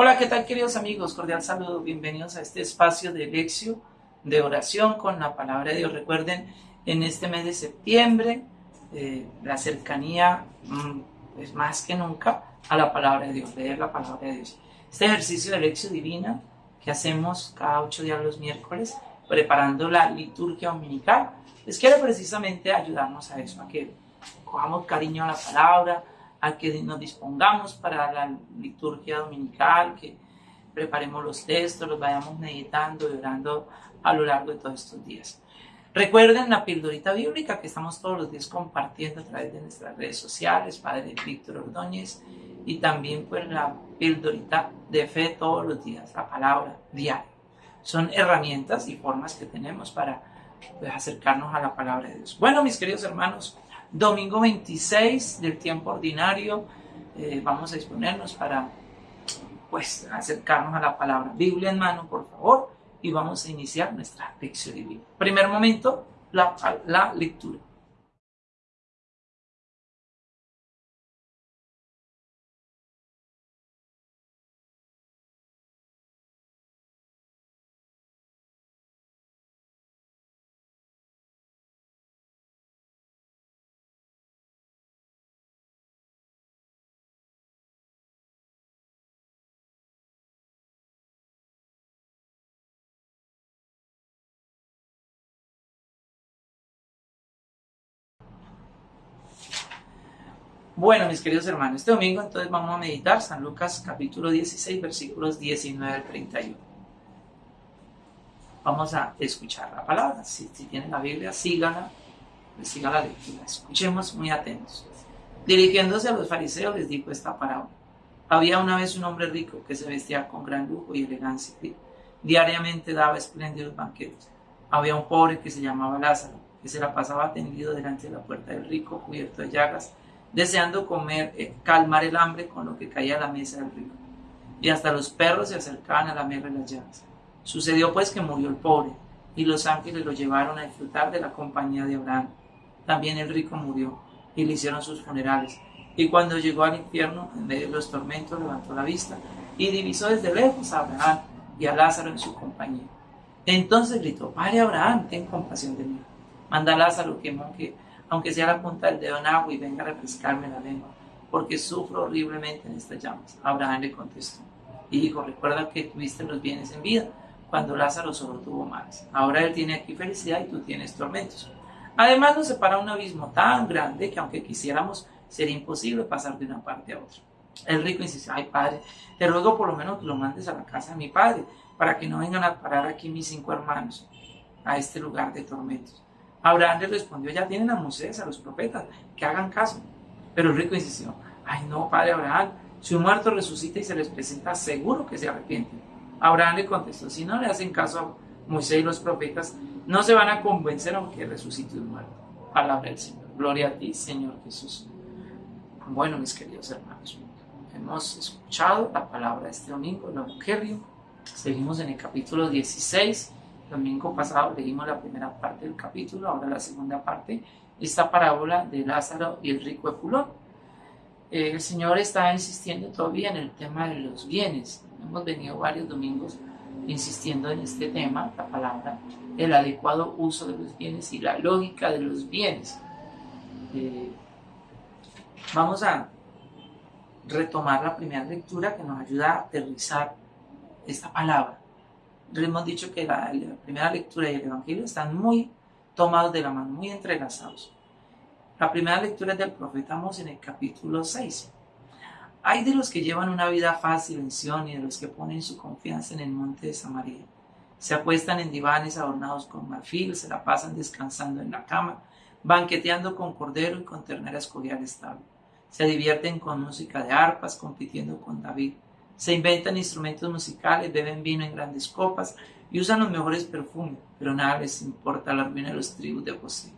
Hola, ¿qué tal queridos amigos? Cordial saludo, bienvenidos a este espacio de lección, de oración con la palabra de Dios. Recuerden, en este mes de septiembre, eh, la cercanía mm, es más que nunca a la palabra de Dios, leer la palabra de Dios. Este ejercicio de lección divina que hacemos cada ocho días los miércoles, preparando la liturgia dominical, les quiere precisamente ayudarnos a eso, a que cojamos cariño a la palabra, a que nos dispongamos para la liturgia dominical, que preparemos los textos, los vayamos meditando y orando a lo largo de todos estos días. Recuerden la pildorita bíblica que estamos todos los días compartiendo a través de nuestras redes sociales, Padre Víctor Ordóñez, y también pues la pildorita de fe todos los días, la palabra diaria. Son herramientas y formas que tenemos para pues, acercarnos a la palabra de Dios. Bueno, mis queridos hermanos, domingo 26 del tiempo ordinario. Eh, vamos a disponernos para pues acercarnos a la palabra. Biblia en mano, por favor, y vamos a iniciar nuestra lección divina. Primer momento, la, la lectura. Bueno, mis queridos hermanos, este domingo entonces vamos a meditar San Lucas capítulo 16, versículos 19 al 31. Vamos a escuchar la palabra. Si, tienen la Biblia, síganla, pues sigan la lectura. Escuchemos muy atentos. Dirigiéndose a los fariseos les dijo esta parábola. Había una vez un hombre rico que se vestía con gran lujo y elegancia. Diariamente daba espléndidos banquetes. Había un pobre que se llamaba Lázaro, que se la pasaba tendido delante de la puerta del rico, cubierto de llagas deseando comer, eh, calmar el hambre con lo que caía a la mesa del rico. Y hasta los perros se acercaban a la mesa de las llaves. Sucedió pues que murió el pobre, y los ángeles lo llevaron a disfrutar de la compañía de Abraham. También el rico murió, y le hicieron sus funerales. Y cuando llegó al infierno, en medio de los tormentos, levantó la vista y divisó desde lejos a Abraham y a Lázaro en su compañía. Entonces gritó, Padre Abraham, ten compasión de mí. Manda a Lázaro que moje aunque sea la punta del dedo en agua y venga a refrescarme la lengua, porque sufro horriblemente en estas llamas. Abraham le contestó y dijo, recuerda que tuviste los bienes en vida, cuando Lázaro solo tuvo males. Ahora él tiene aquí felicidad y tú tienes tormentos. Además nos separa un abismo tan grande que aunque quisiéramos, sería imposible pasar de una parte a otra. El rico insistió, ay padre, te ruego por lo menos que lo mandes a la casa de mi padre, para que no vengan a parar aquí mis cinco hermanos, a este lugar de tormentos. Abraham le respondió, ya tienen a Moisés, a los profetas, que hagan caso. Pero el rico insistió, ay no, padre Abraham, si un muerto resucita y se les presenta, seguro que se arrepienten. Abraham le contestó, si no le hacen caso a Moisés y los profetas, no se van a convencer aunque resucite un muerto. Palabra del Señor. Gloria a ti, Señor Jesús. Bueno, mis queridos hermanos, hemos escuchado la palabra este domingo, el Evangelio. Seguimos en el capítulo 16 domingo pasado leímos la primera parte del capítulo, ahora la segunda parte, esta parábola de Lázaro y el rico Epulón. Eh, el Señor está insistiendo todavía en el tema de los bienes. Hemos venido varios domingos insistiendo en este tema, la palabra, el adecuado uso de los bienes y la lógica de los bienes. Eh, vamos a retomar la primera lectura que nos ayuda a aterrizar esta palabra hemos dicho que la, primera lectura y el Evangelio están muy tomados de la mano, muy entrelazados. La primera lectura es del profeta Amós en el capítulo 6. Hay de los que llevan una vida fácil en Sion y de los que ponen su confianza en el monte de Samaria. Se acuestan en divanes adornados con marfil, se la pasan descansando en la cama, banqueteando con cordero y con ternera escorial estable. Se divierten con música de arpas, compitiendo con David se inventan instrumentos musicales, beben vino en grandes copas y usan los mejores perfumes, pero nada les importa la ruina de los tribus de José.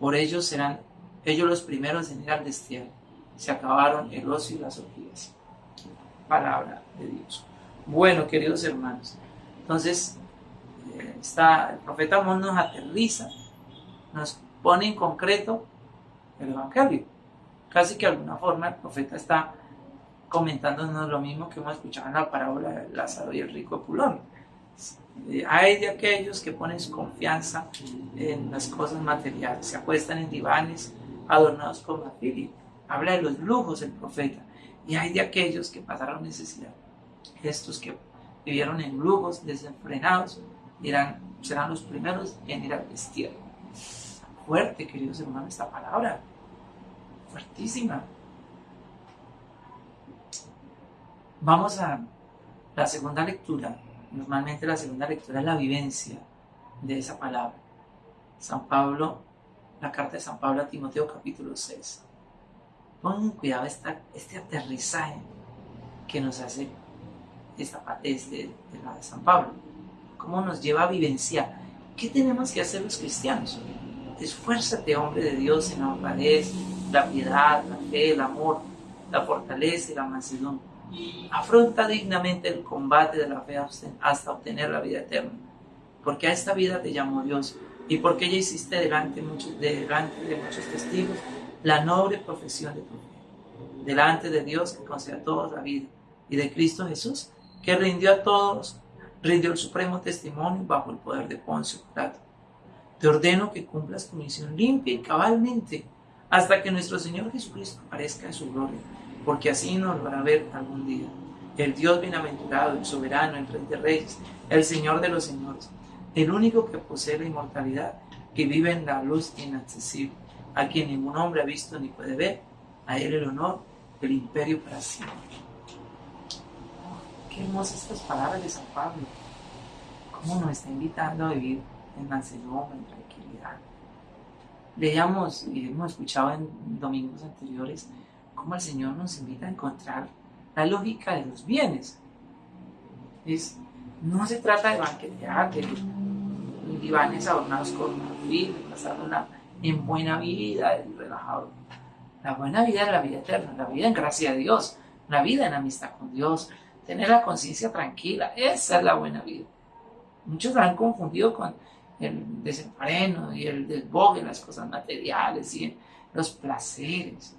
Por ellos serán ellos los primeros en ir al destierro. Se acabaron el ocio y las orgías. Palabra de Dios. Bueno, queridos hermanos, entonces eh, está, el profeta Amón nos aterriza, nos pone en concreto el Evangelio. Casi que de alguna forma el profeta está comentándonos lo mismo que hemos escuchado en la parábola de Lázaro y el rico Pulón. Eh, hay de aquellos que ponen confianza en las cosas materiales, se apuestan en divanes adornados con marfil. Habla de los lujos el profeta. Y hay de aquellos que pasaron necesidad. Estos que vivieron en lujos desenfrenados serán los primeros en ir al destierro. Fuerte, queridos hermanos, esta palabra. Fuertísima. Vamos a la segunda lectura. Normalmente la segunda lectura es la vivencia de esa palabra. San Pablo, la carta de San Pablo a Timoteo capítulo 6. Pongan cuidado este aterrizaje que nos hace esta este, de la de San Pablo. Cómo nos lleva a vivenciar. ¿Qué tenemos que hacer los cristianos? Esfuérzate, hombre de Dios, en la honradez, la piedad, la fe, el amor, la fortaleza y la mansedumbre Afronta dignamente el combate de la fe hasta obtener la vida eterna, porque a esta vida te llamó Dios y porque ya hiciste delante, de muchos testigos la noble profesión de tu fe, delante de Dios que concede a todos la vida y de Cristo Jesús que rindió a todos, rindió el supremo testimonio bajo el poder de Poncio Pilato. Te ordeno que cumplas tu misión limpia y cabalmente hasta que nuestro Señor Jesucristo aparezca en su gloria porque así nos lo a ver algún día. El Dios bienaventurado, el soberano, el Rey de Reyes, el Señor de los Señores, el único que posee la inmortalidad, que vive en la luz inaccesible, a quien ningún hombre ha visto ni puede ver, a él el honor, el imperio para siempre. Qué hermosas estas palabras de San Pablo. Cómo nos está invitando a vivir en mansedumbre, en tranquilidad. Leíamos y hemos escuchado en domingos anteriores cómo el Señor nos invita a encontrar la lógica de los bienes. Es, no se trata de banquetear, de divanes adornados con marfil, de pasar en buena vida, relajado. La buena vida es la vida eterna, la vida en gracia de Dios, la vida en amistad con Dios, tener la conciencia tranquila, esa es la buena vida. Muchos la han confundido con el desenfreno y el desbogue, las cosas materiales y los placeres.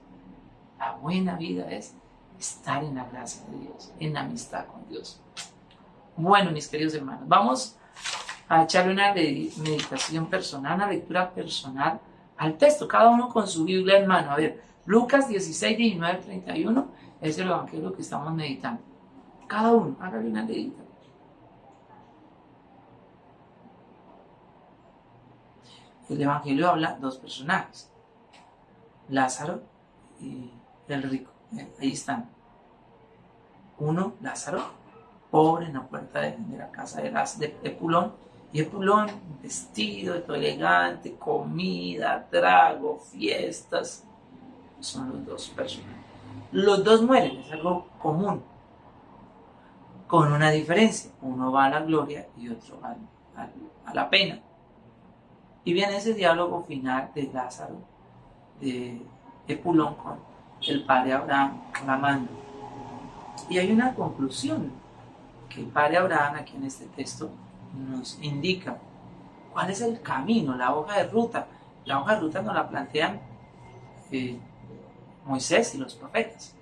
La buena vida es estar en la gracia de Dios, en la amistad con Dios. Bueno, mis queridos hermanos, vamos a echarle una meditación personal, una lectura personal al texto, cada uno con su Biblia en mano. A ver, Lucas 16, 19, 31 es el evangelio que estamos meditando. Cada uno, hágale una meditación. El evangelio habla dos personajes, Lázaro y del rico. Ahí están. Uno, Lázaro, pobre en la puerta de, la casa de, de, Pulón. Y Pulón, vestido, elegante, comida, trago, fiestas. Son los dos personas. Los dos mueren, es algo común. Con una diferencia. Uno va a la gloria y otro va a, la pena. Y viene ese diálogo final de Lázaro, de, de Pulón con, el padre Abraham clamando. Y hay una conclusión que el padre Abraham aquí en este texto nos indica cuál es el camino, la hoja de ruta. La hoja de ruta nos la plantean eh, Moisés y los profetas.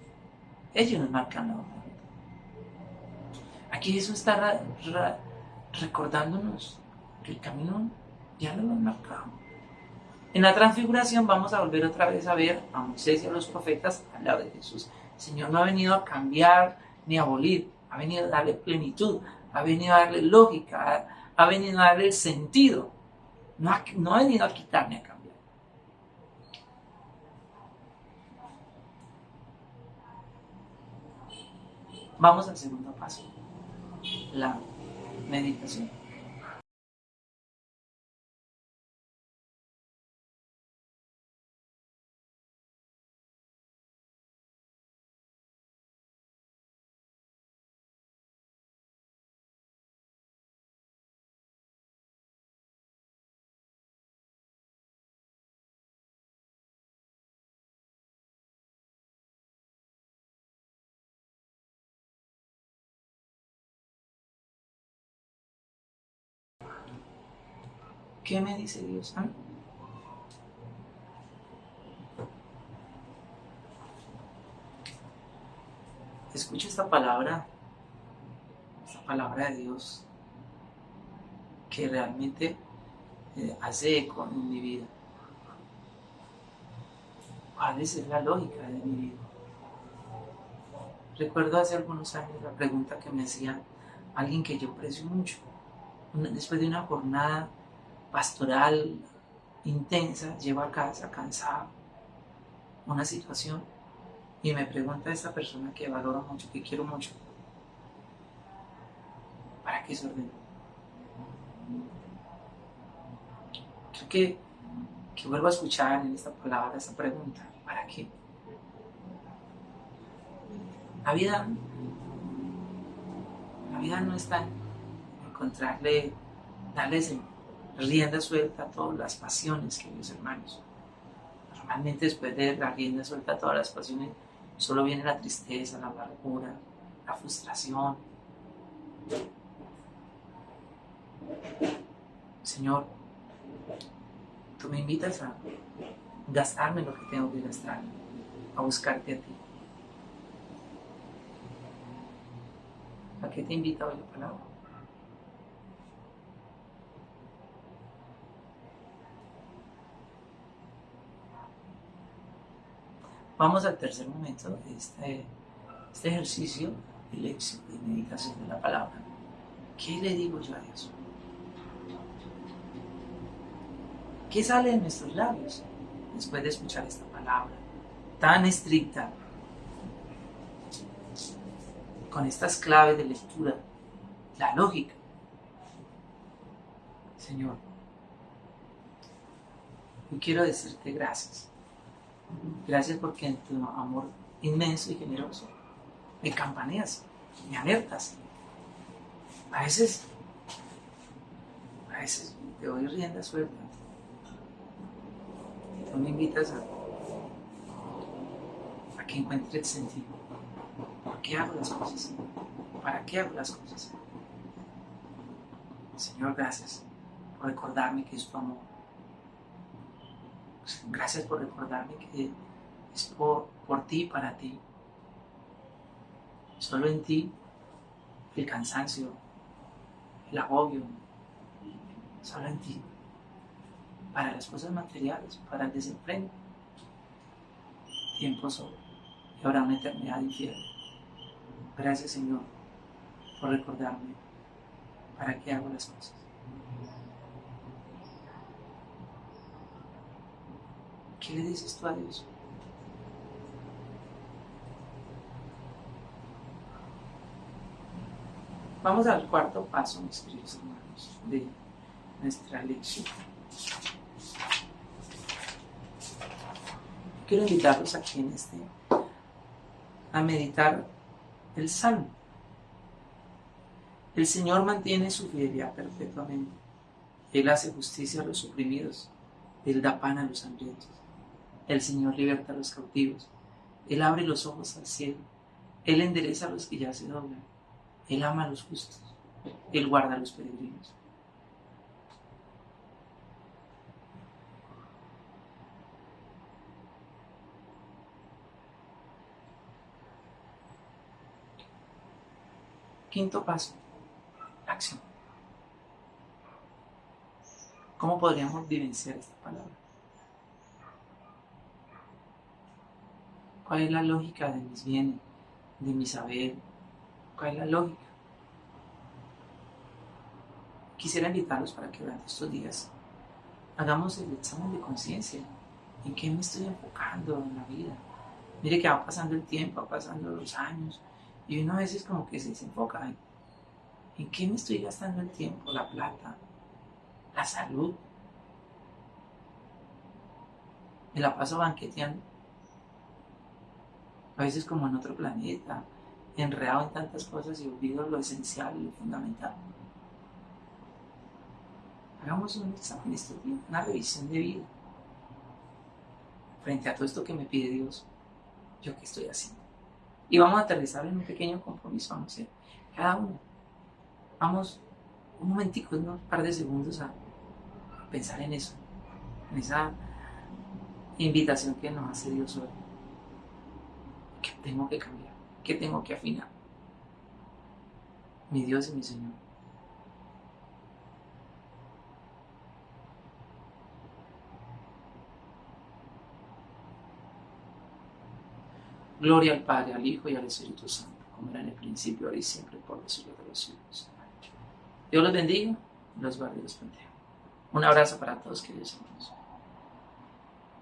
Ellos nos marcan la hoja de ruta. Aquí Jesús está recordándonos que el camino ya lo hemos marcado. En la transfiguración vamos a volver otra vez a ver a Moisés y a los profetas al lado de Jesús. El Señor no ha venido a cambiar ni a abolir, ha venido a darle plenitud, ha venido a darle lógica, ha, venido a darle sentido. No ha, no ha venido a quitar ni a cambiar. Vamos al segundo paso, la meditación. ¿Qué me dice Dios? Ah? escucho esta palabra, esta palabra de Dios, que realmente eh, hace eco en mi vida. ¿Cuál es la lógica de mi vida? Recuerdo hace algunos años la pregunta que me hacía alguien que yo aprecio mucho. después de una jornada pastoral intensa, llego a casa cansado, una situación, y me pregunta esta persona que valoro mucho, que quiero mucho, ¿para qué se ordenó? Creo que, que vuelvo a escuchar en esta palabra esta pregunta, ¿para qué? La vida, la vida no está en encontrarle, darles rienda suelta a todas las pasiones, queridos hermanos. Normalmente después de la rienda suelta a todas las pasiones, solo viene la tristeza, la amargura, la frustración. Señor, tú me invitas a gastarme lo que tengo que gastar, a buscarte a ti. ¿A qué te invita hoy la palabra? Vamos al tercer momento de este, este ejercicio de lección, de meditación de la palabra. ¿Qué le digo yo a Dios? ¿Qué sale de nuestros labios después de escuchar esta palabra tan estricta, con estas claves de lectura, la lógica? Señor, yo quiero decirte gracias Gracias porque en tu amor inmenso y generoso me campaneas, me alertas. A veces, a veces te doy rienda suelta. Y tú me invitas a, que encuentre el sentido. ¿Por qué hago las cosas? ¿Para qué hago las cosas? Señor, gracias por recordarme que es tu amor Gracias por recordarme que es por, por ti y para ti. Solo en ti el cansancio, el agobio, solo en ti. Para las cosas materiales, para el desempleo. Tiempo solo. Y ahora una eternidad infierno. Gracias Señor por recordarme para qué hago las cosas. ¿Qué le dices tú a Dios? Vamos al cuarto paso, mis queridos hermanos, de nuestra lección. Quiero invitarlos aquí en este a meditar el Salmo. El Señor mantiene su fidelidad perpetuamente. Él hace justicia a los oprimidos. Él da pan a los hambrientos. El Señor liberta a los cautivos. Él abre los ojos al cielo. Él endereza a los que ya se doblan. Él ama a los justos. Él guarda a los peregrinos. Quinto paso, acción. ¿Cómo podríamos vivenciar esta palabra? ¿Cuál es la lógica de mis bienes, de mi saber? ¿Cuál es la lógica? Quisiera invitarlos para que durante estos días hagamos el examen de conciencia. ¿En qué me estoy enfocando en la vida? Mire que va pasando el tiempo, va pasando los años, y uno a veces como que se desenfoca. ¿En, ¿En qué me estoy gastando el tiempo, la plata, la salud? Me la paso banqueteando a veces como en otro planeta, enredado en tantas cosas y olvido lo esencial y lo fundamental. Hagamos un examen estos una revisión de vida. Frente a todo esto que me pide Dios, ¿yo qué estoy haciendo? Y vamos a aterrizar en un pequeño compromiso, vamos a hacer cada uno. Vamos un momentico, un par de segundos a pensar en eso, en esa invitación que nos hace Dios hoy que tengo que cambiar. ¿Qué tengo que afinar? Mi Dios y mi Señor. Gloria al Padre, al Hijo y al Espíritu Santo, como era en el principio, ahora y siempre, por los siglos de los siglos. Dios los bendiga los guarde y los bendiga. Un abrazo para todos, queridos hermanos.